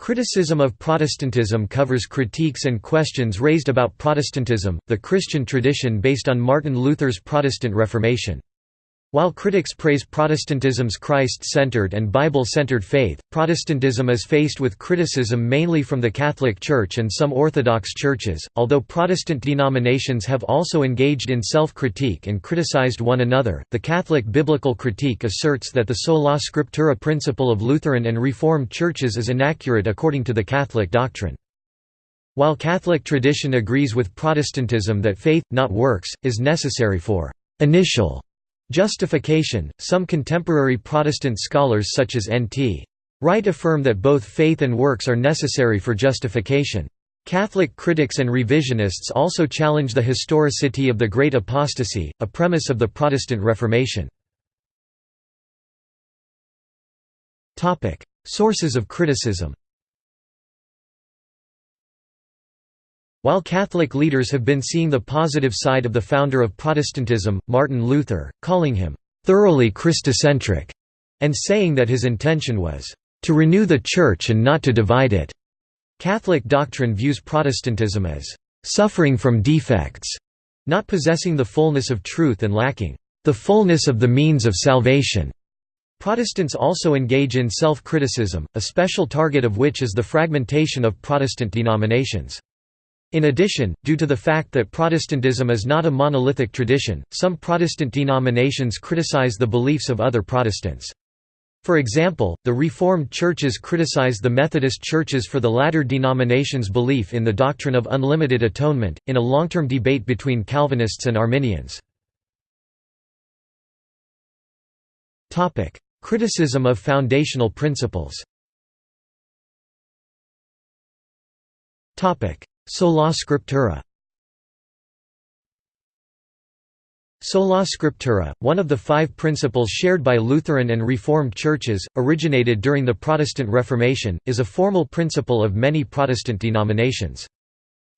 Criticism of Protestantism covers critiques and questions raised about Protestantism, the Christian tradition based on Martin Luther's Protestant Reformation. While critics praise Protestantism's Christ-centered and Bible-centered faith, Protestantism is faced with criticism mainly from the Catholic Church and some Orthodox churches, although Protestant denominations have also engaged in self-critique and criticized one another. The Catholic biblical critique asserts that the sola scriptura principle of Lutheran and Reformed churches is inaccurate according to the Catholic doctrine. While Catholic tradition agrees with Protestantism that faith, not works, is necessary for initial Justification Some contemporary Protestant scholars such as N.T. Wright affirm that both faith and works are necessary for justification. Catholic critics and revisionists also challenge the historicity of the Great Apostasy, a premise of the Protestant Reformation. Sources of criticism While Catholic leaders have been seeing the positive side of the founder of Protestantism, Martin Luther, calling him thoroughly Christocentric, and saying that his intention was to renew the Church and not to divide it. Catholic doctrine views Protestantism as suffering from defects, not possessing the fullness of truth and lacking the fullness of the means of salvation. Protestants also engage in self-criticism, a special target of which is the fragmentation of Protestant denominations. In addition, due to the fact that Protestantism is not a monolithic tradition, some Protestant denominations criticize the beliefs of other Protestants. For example, the Reformed churches criticize the Methodist churches for the latter denomination's belief in the doctrine of unlimited atonement, in a long-term debate between Calvinists and Arminians. Criticism of foundational principles Sola Scriptura Sola Scriptura, one of the five principles shared by Lutheran and Reformed churches, originated during the Protestant Reformation, is a formal principle of many Protestant denominations.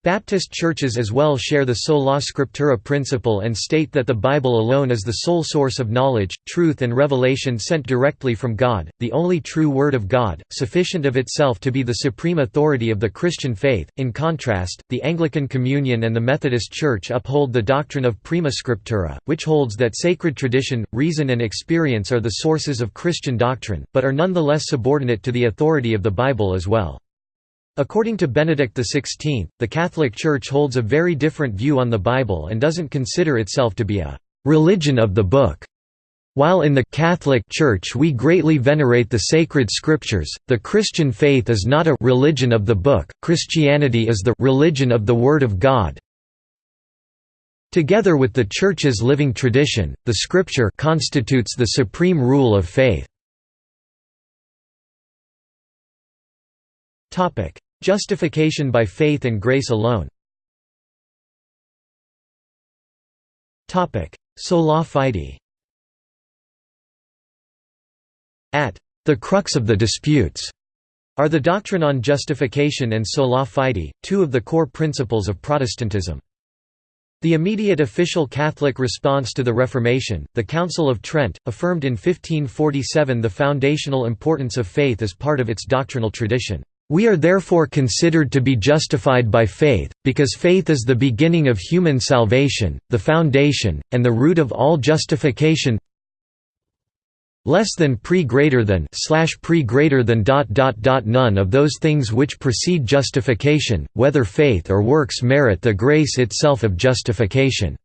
Baptist churches as well share the sola scriptura principle and state that the Bible alone is the sole source of knowledge, truth and revelation sent directly from God, the only true Word of God, sufficient of itself to be the supreme authority of the Christian faith. In contrast, the Anglican Communion and the Methodist Church uphold the doctrine of prima scriptura, which holds that sacred tradition, reason and experience are the sources of Christian doctrine, but are nonetheless subordinate to the authority of the Bible as well. According to Benedict XVI, the Catholic Church holds a very different view on the Bible and doesn't consider itself to be a «religion of the book». While in the Catholic Church we greatly venerate the sacred scriptures, the Christian faith is not a «religion of the book», Christianity is the «religion of the Word of God». Together with the Church's living tradition, the Scripture constitutes the supreme rule of faith. Justification by faith and grace alone Topic: Sola fide At the crux of the disputes are the doctrine on justification and sola fide, two of the core principles of Protestantism. The immediate official Catholic response to the Reformation, the Council of Trent, affirmed in 1547 the foundational importance of faith as part of its doctrinal tradition. We are therefore considered to be justified by faith, because faith is the beginning of human salvation, the foundation, and the root of all justification less than pre greater than slash pre greater than dot dot dot none of those things which precede justification, whether faith or works merit the grace itself of justification.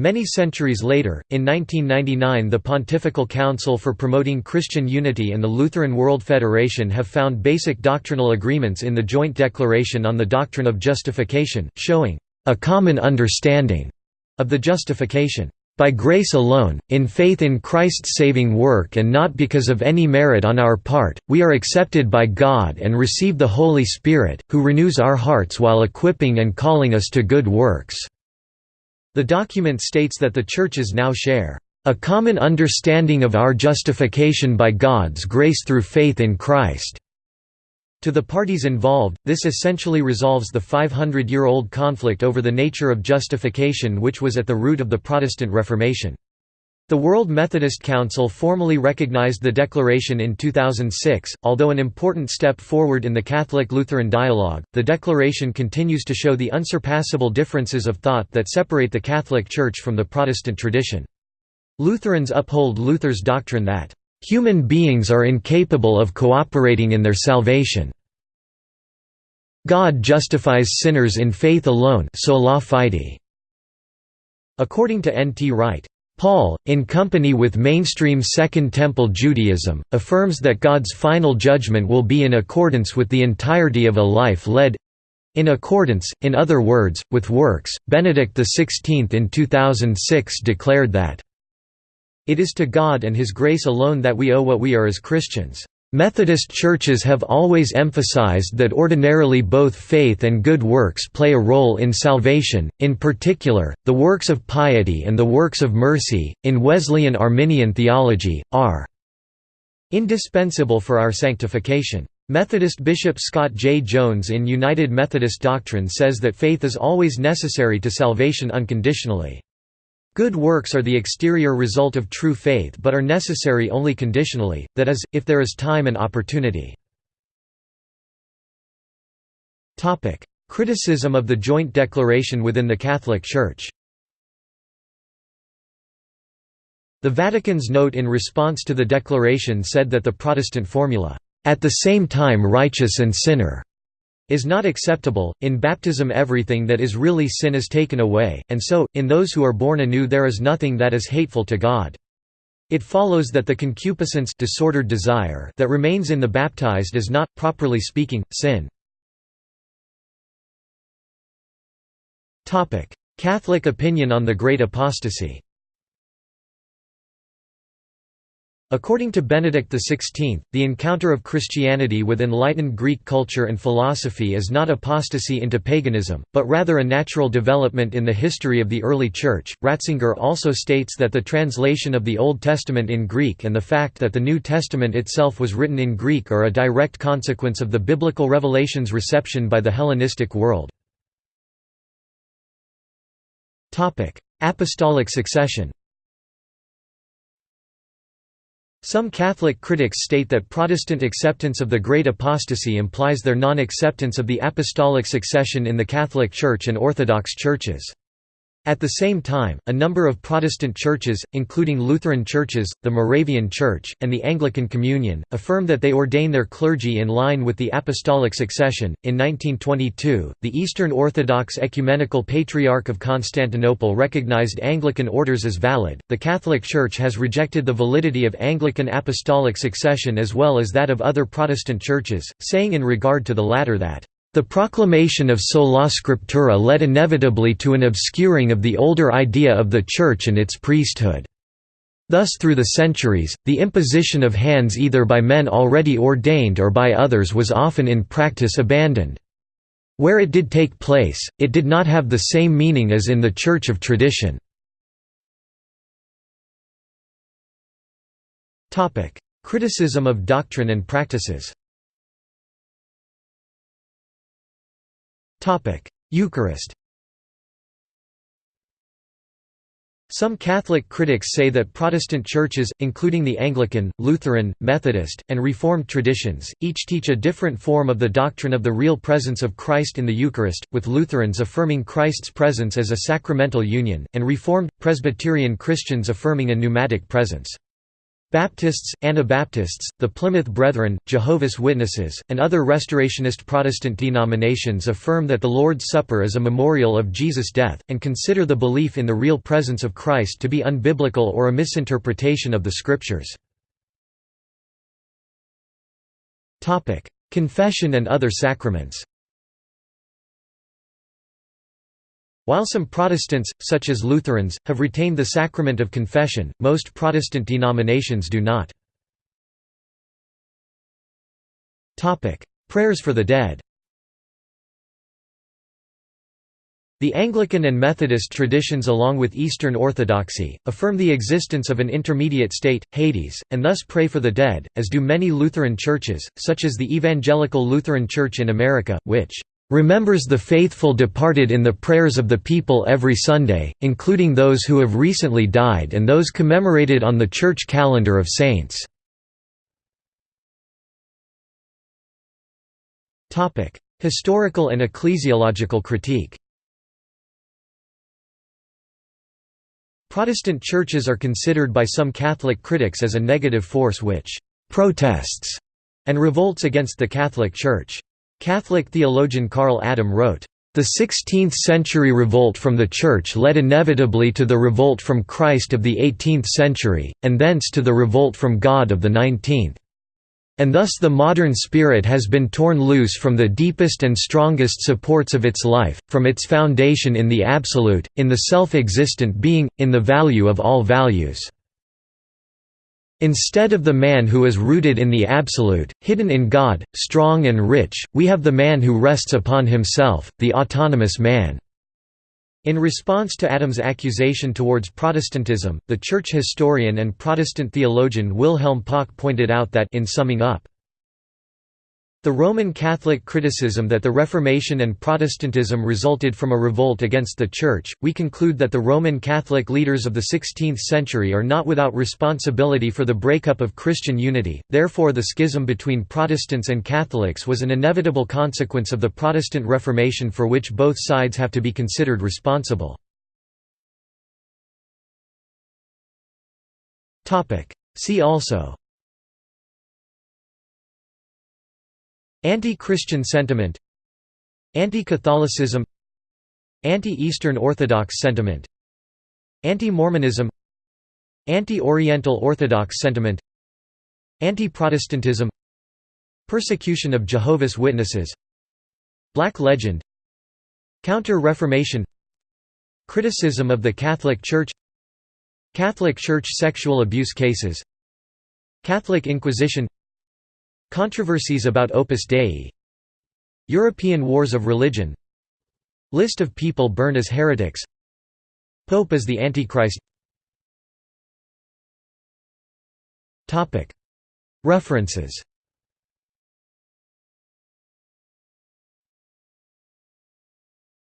Many centuries later, in 1999 the Pontifical Council for Promoting Christian Unity and the Lutheran World Federation have found basic doctrinal agreements in the Joint Declaration on the Doctrine of Justification, showing a common understanding of the justification by grace alone, in faith in Christ's saving work and not because of any merit on our part, we are accepted by God and receive the Holy Spirit, who renews our hearts while equipping and calling us to good works." The document states that the churches now share a common understanding of our justification by God's grace through faith in Christ." To the parties involved, this essentially resolves the 500-year-old conflict over the nature of justification which was at the root of the Protestant Reformation. The World Methodist Council formally recognized the declaration in 2006. Although an important step forward in the Catholic Lutheran dialogue, the declaration continues to show the unsurpassable differences of thought that separate the Catholic Church from the Protestant tradition. Lutherans uphold Luther's doctrine that, "...human beings are incapable of cooperating in their salvation. God justifies sinners in faith alone sola fide." According to N. T. Wright, Paul, in company with mainstream Second Temple Judaism, affirms that God's final judgment will be in accordance with the entirety of a life led in accordance, in other words, with works. Benedict XVI in 2006 declared that, It is to God and His grace alone that we owe what we are as Christians. Methodist churches have always emphasized that ordinarily both faith and good works play a role in salvation, in particular, the works of piety and the works of mercy, in Wesleyan Arminian theology, are indispensable for our sanctification. Methodist Bishop Scott J. Jones in United Methodist Doctrine says that faith is always necessary to salvation unconditionally. Good works are the exterior result of true faith but are necessary only conditionally, that is, if there is time and opportunity. Criticism of the Joint Declaration within the Catholic Church The Vatican's note in response to the declaration said that the Protestant formula, "...at the same time righteous and sinner," is not acceptable. In baptism, everything that is really sin is taken away, and so, in those who are born anew, there is nothing that is hateful to God. It follows that the concupiscence disordered desire that remains in the baptized is not, properly speaking, sin. Catholic opinion on the Great Apostasy According to Benedict XVI, the encounter of Christianity with enlightened Greek culture and philosophy is not apostasy into paganism, but rather a natural development in the history of the early Church. Ratzinger also states that the translation of the Old Testament in Greek and the fact that the New Testament itself was written in Greek are a direct consequence of the biblical revelation's reception by the Hellenistic world. Apostolic succession some Catholic critics state that Protestant acceptance of the Great Apostasy implies their non-acceptance of the apostolic succession in the Catholic Church and Orthodox churches. At the same time, a number of Protestant churches, including Lutheran churches, the Moravian Church, and the Anglican Communion, affirm that they ordain their clergy in line with the apostolic succession. In 1922, the Eastern Orthodox Ecumenical Patriarch of Constantinople recognized Anglican orders as valid. The Catholic Church has rejected the validity of Anglican apostolic succession as well as that of other Protestant churches, saying in regard to the latter that the proclamation of sola scriptura led inevitably to an obscuring of the older idea of the Church and its priesthood. Thus through the centuries, the imposition of hands either by men already ordained or by others was often in practice abandoned. Where it did take place, it did not have the same meaning as in the Church of tradition. Criticism of doctrine and practices Eucharist Some Catholic critics say that Protestant churches, including the Anglican, Lutheran, Methodist, and Reformed traditions, each teach a different form of the doctrine of the real presence of Christ in the Eucharist, with Lutherans affirming Christ's presence as a sacramental union, and Reformed, Presbyterian Christians affirming a pneumatic presence. Baptists, Anabaptists, the Plymouth Brethren, Jehovah's Witnesses, and other Restorationist Protestant denominations affirm that the Lord's Supper is a memorial of Jesus' death, and consider the belief in the real presence of Christ to be unbiblical or a misinterpretation of the Scriptures. Confession and other sacraments While some Protestants, such as Lutherans, have retained the sacrament of confession, most Protestant denominations do not. Prayers for the dead The Anglican and Methodist traditions along with Eastern Orthodoxy, affirm the existence of an intermediate state, Hades, and thus pray for the dead, as do many Lutheran churches, such as the Evangelical Lutheran Church in America, which remembers the faithful departed in the prayers of the people every Sunday, including those who have recently died and those commemorated on the church calendar of saints. Historical and ecclesiological critique Protestant churches are considered by some Catholic critics as a negative force which «protests» and revolts against the Catholic Church. Catholic theologian Karl Adam wrote, "...the 16th-century revolt from the Church led inevitably to the revolt from Christ of the 18th century, and thence to the revolt from God of the 19th. And thus the modern spirit has been torn loose from the deepest and strongest supports of its life, from its foundation in the Absolute, in the self-existent being, in the value of all values. Instead of the man who is rooted in the Absolute, hidden in God, strong and rich, we have the man who rests upon himself, the autonomous man." In response to Adam's accusation towards Protestantism, the church historian and Protestant theologian Wilhelm Pauck pointed out that in summing up, the Roman Catholic criticism that the Reformation and Protestantism resulted from a revolt against the Church, we conclude that the Roman Catholic leaders of the 16th century are not without responsibility for the breakup of Christian unity, therefore the schism between Protestants and Catholics was an inevitable consequence of the Protestant Reformation for which both sides have to be considered responsible. See also Anti-Christian sentiment. Anti-Catholicism. Anti-Eastern Orthodox sentiment. Anti-Mormonism. Anti-Oriental Orthodox sentiment. Anti-Protestantism. Persecution of Jehovah's Witnesses. Black Legend. Counter-Reformation. Criticism of the Catholic Church. Catholic Church sexual abuse cases. Catholic Inquisition Controversies about Opus Dei. European Wars of Religion. List of people burned as heretics. Pope as the Antichrist. References